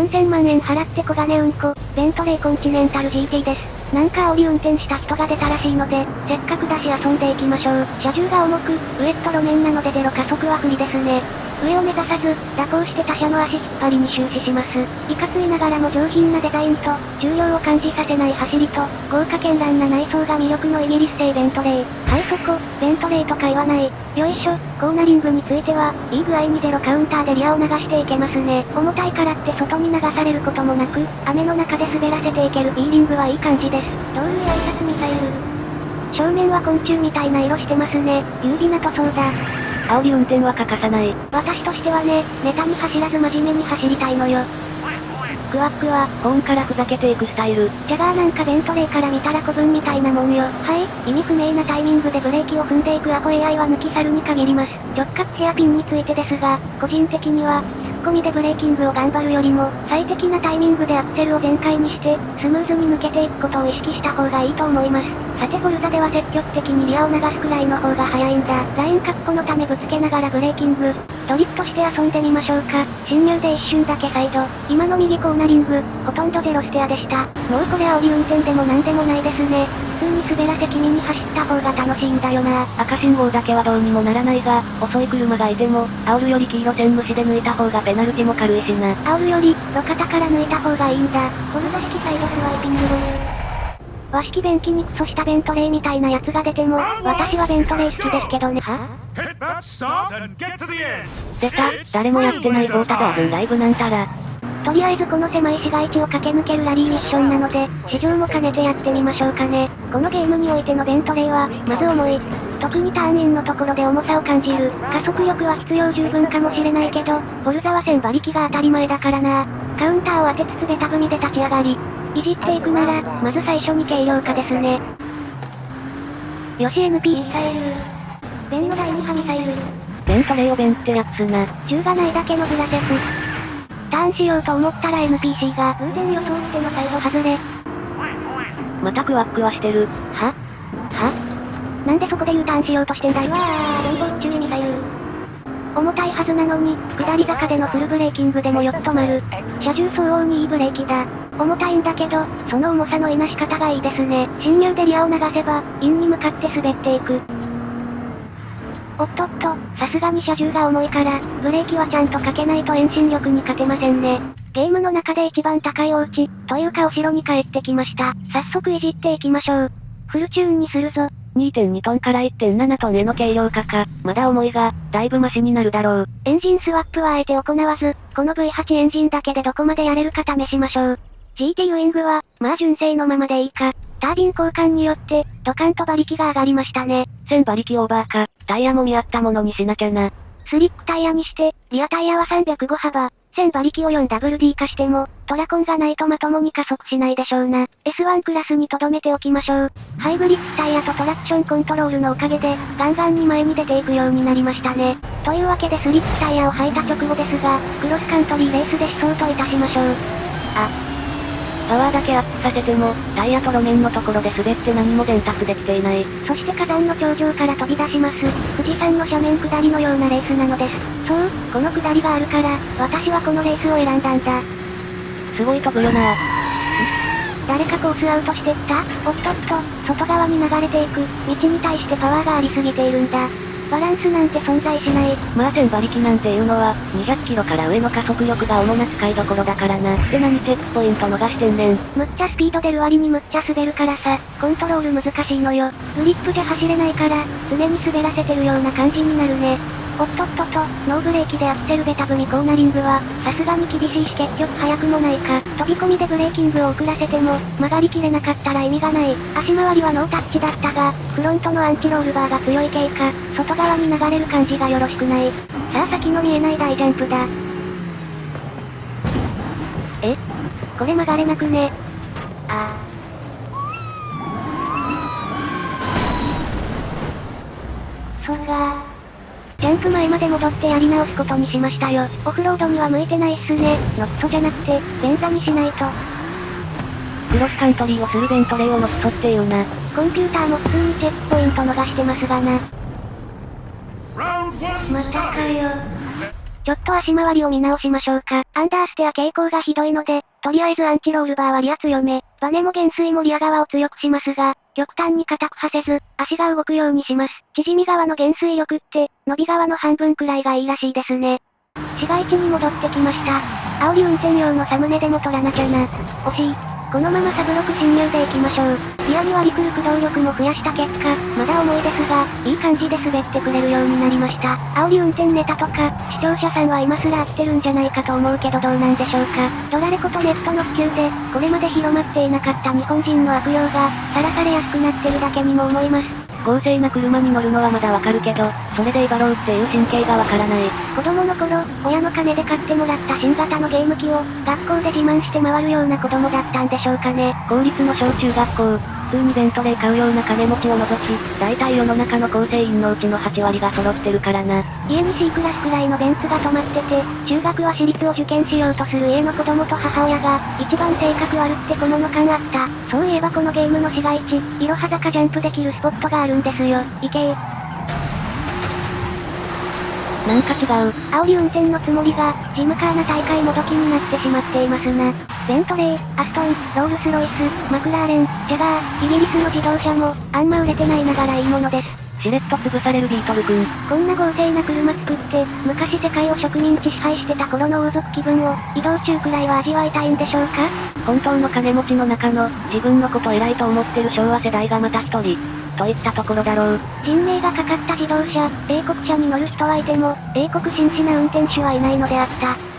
4000万円払って小金うんこ、ベントレーコンチネンタル GT です。なんか煽り運転した人が出たらしいので、せっかくだし遊んでいきましょう。車重が重く、ウエット路面なのでゼロ加速は不利ですね。上を目指さず、蛇行して他車の足引っ張りに終始します。いかついながらも上品なデザインと、重量を感じさせない走りと、豪華絢爛な内装が魅力のイギリス製ベントレー。はいそこ、ベントレーとか言わない。よいしょ、コーナリングについては、いい具合にゼロカウンターでリアを流していけますね。重たいからって外に流されることもなく、雨の中で滑らせていける B リングはいい感じです。道路や挨拶ミサイル。正面は昆虫みたいな色してますね。優美な塗装だ。煽り運転は欠かさない。私としてはね、ネタに走らず真面目に走りたいのよ。クワックは、ホーンからふざけていくスタイル。ジャガーなんかベントレーから見たら古文みたいなもんよ。はい、意味不明なタイミングでブレーキを踏んでいくアポ AI は抜き去るに限ります。直角ヘアピンについてですが、個人的には、突っ込みでブレーキングを頑張るよりも、最適なタイミングでアクセルを全開にして、スムーズに抜けていくことを意識した方がいいと思います。さて Forza では積極的にリアを流すくらいの方が早いんだ。ライン確保のためぶつけながらブレーキング。ドリフトして遊んでみましょうか。進入で一瞬だけサイド。今の右コーナリング、ほとんどゼロステアでした。もうこれ煽り運転でもなんでもないですね。普通に滑らせ気味に走った方が楽しいんだよな。赤信号だけはどうにもならないが、遅い車がいても、煽るより黄色線無視で抜いた方がペナルティも軽いしな。煽るより、路肩から抜いた方がいいんだ。 Forza 式サイドスワイピング和式便器にクソしたベントレーみたいなやつが出ても、私はベントレー好きですけどね。は出た、誰もやってないボータバーズンライブなんたら。とりあえずこの狭い市街地を駆け抜けるラリーミッションなので、試乗も兼ねてやってみましょうかね。このゲームにおいてのベントレーは、まず重い。特にターンインのところで重さを感じる。加速力は必要十分かもしれないけど、フォルザは1000馬力が当たり前だからな。カウンターを当てつつベタ踏みで立ち上がり、いじっていくなら、まず最初に軽量化ですね。よし NP ミサイル。ベンの第2波ミサイル。ベントレーをベンってやつな。銃がないだけのブラセス。ターンしようと思ったら NPC が偶然予想してのサイド外れ。またクワックはしてる。は？は？なんでそこで U ターンしようとしてんだよ。わー、連邦注意ミサイル。重たいはずなのに、下り坂でのフルブレーキングでもよく止まる。車重相応にいいブレーキだ。重たいんだけど、その重さのいなし方がいいですね。侵入でリアを流せば、インに向かって滑っていく。おっとっと、さすがに車重が重いから、ブレーキはちゃんとかけないと遠心力に勝てませんね。ゲームの中で一番高いお家、というかお城に帰ってきました。早速いじっていきましょう。フルチューンにするぞ。2.2トンから1.7トンへの軽量化か、まだ重いが、だいぶマシになるだろう。エンジンスワップはあえて行わず、この V8 エンジンだけでどこまでやれるか試しましょう。GT ウィングは、まあ純正のままでいいか。タービン交換によって、ドカンと馬力が上がりましたね。1000馬力オーバーか、タイヤも見合ったものにしなきゃな。スリックタイヤにして、リアタイヤは305幅、1000馬力を 4WD 化しても、トラコンがないとまともに加速しないでしょうな。S1 クラスに留めておきましょう。ハイブリッドタイヤとトラクションコントロールのおかげで、ガンガンに前に出ていくようになりましたね。というわけでスリックタイヤを履いた直後ですが、クロスカントリーレースで思想といたしましょう。あ、パワーだけアップさせても、タイヤと路面のところで滑って何も伝達できていない。そして火山の頂上から飛び出します。富士山の斜面下りのようなレースなのです。そう、この下りがあるから、私はこのレースを選んだんだ。すごい飛ぶよな誰かコースアウトしてった？おっとっと、外側に流れていく、道に対してパワーがありすぎているんだ。バランスなんて存在しない。まあ1000馬力なんていうのは、200キロから上の加速力が主な使いどころだからな。って何チェックポイント逃してんねん。むっちゃスピード出る割にむっちゃ滑るからさ、コントロール難しいのよ。グリップじゃ走れないから、常に滑らせてるような感じになるね。おっとっとと、ノーブレーキでアクセルベタ踏みコーナリングは、さすがに厳しいし結局速くもないか。飛び込みでブレーキングを遅らせても、曲がりきれなかったら意味がない。足回りはノータッチだったが、フロントのアンチロールバーが強い系か、外側に流れる感じがよろしくない。さあ先の見えない大ジャンプだ。え？これ曲がれなくね？ああ。そうかジャンプ前まで戻ってやり直すことにしましたよ。オフロードには向いてないっすね。ノットじゃなくて、便座にしないと。クロスカントリーをするベントレーをノットっていうな。コンピューターも普通にチェックポイント逃してますがな。またかよ。ちょっと足回りを見直しましょうか。アンダーステア傾向がひどいので、とりあえずアンチロールバーはリア強め。バネも減衰もリア側を強くしますが、極端に硬くはせず、足が動くようにします。縮み側の減衰力って、伸び側の半分くらいがいいらしいですね。市街地に戻ってきました。煽り運転用のサムネでも取らなきゃな。惜しい。このままサブロク侵入で行きましょう。リアに割り来る駆動力も増やした結果、まだ重いですが、いい感じで滑ってくれるようになりました。煽り運転ネタとか、視聴者さんは今すら飽きてるんじゃないかと思うけどどうなんでしょうか。ドラレコとネットの普及で、これまで広まっていなかった日本人の悪用が、さらされやすくなってるだけにも思います。公正な車に乗るのはまだわかるけど、それで威張ろうっていう神経がわからない。子供の頃、親の金で買ってもらった新型のゲーム機を、学校で自慢して回るような子供だったんでしょうかね。公立の小中学校、普通にベントレー買うような金持ちを除き、大体世の中の構成員のうちの8割が揃ってるからな。家に C クラスくらいのベンツが止まってて、中学は私立を受験しようとする家の子供と母親が、一番性格悪ってこのの感あった。そういえばこのゲームの市街地、いろは坂ジャンプできるスポットがあるんですよ。行けー。なんか違う。煽り運転のつもりが、ジムカーナ大会もどきになってしまっていますな。ベントレー、アストン、ロールスロイス、マクラーレン、ジャガー、イギリスの自動車も、あんま売れてないながらいいものです。しれっと潰されるビートル君。こんな豪勢な車作って、昔世界を植民地支配してた頃の王族気分を、移動中くらいは味わいたいんでしょうか？本当の金持ちの中の、自分のこと偉いと思ってる昭和世代がまた一人、といったところだろう。人命がかかった自動車、英国車に乗る人はいても、英国紳士な運転手はいないのであった。